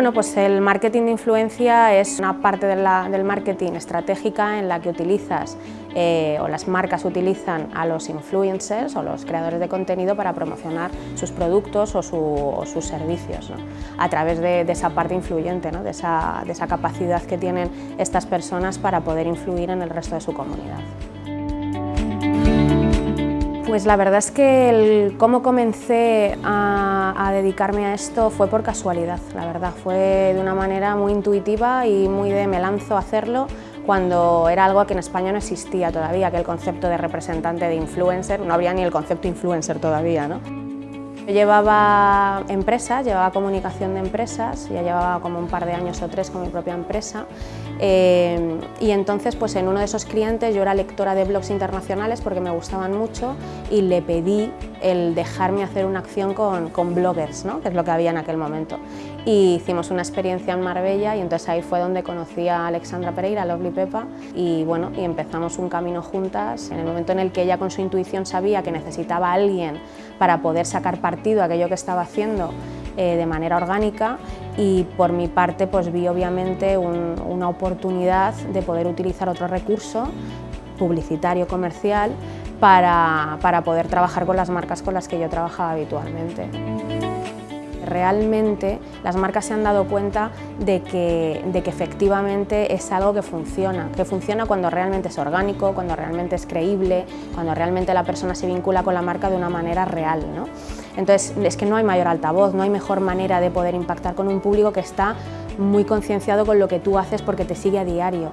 Bueno, pues el marketing de influencia es una parte del marketing estratégica en la que utilizas eh, o las marcas utilizan a los influencers o los creadores de contenido para promocionar sus productos o, sus servicios a través de, esa parte influyente, esa, de esa capacidad que tienen estas personas para poder influir en el resto de su comunidad. Pues la verdad es que cómo comencé a, dedicarme a esto fue por casualidad, la verdad. Fue de una manera muy intuitiva y muy de me lanzo a hacerlo cuando era algo que en España no existía todavía, que el concepto de representante de influencer, no había ni el concepto influencer todavía. ¿no? Yo llevaba empresas, llevaba comunicación de empresas, ya llevaba como un par de años o tres con mi propia empresa. Eh, y entonces pues en uno de esos clientes yo era lectora de blogs internacionales porque me gustaban mucho y le pedí el dejarme hacer una acción con, bloggers, ¿no? que es lo que había en aquel momento. Y hicimos una experiencia en Marbella y entonces ahí fue donde conocí a Alexandra Pereira, Lovely Pepa, y bueno, y empezamos un camino juntas en el momento en el que ella con su intuición sabía que necesitaba a alguien para poder sacar partido a aquello que estaba haciendo eh, de manera orgánica y por mi parte pues vi obviamente una oportunidad de poder utilizar otro recurso publicitario comercial para, para poder trabajar con las marcas con las que yo trabajaba habitualmente. Realmente las marcas se han dado cuenta de que, de que efectivamente es algo que funciona, que funciona cuando realmente es orgánico, cuando realmente es creíble, cuando realmente la persona se vincula con la marca de una manera real. ¿no? Entonces es que no hay mayor altavoz, no hay mejor manera de poder impactar con un público que está muy concienciado con lo que tú haces porque te sigue a diario.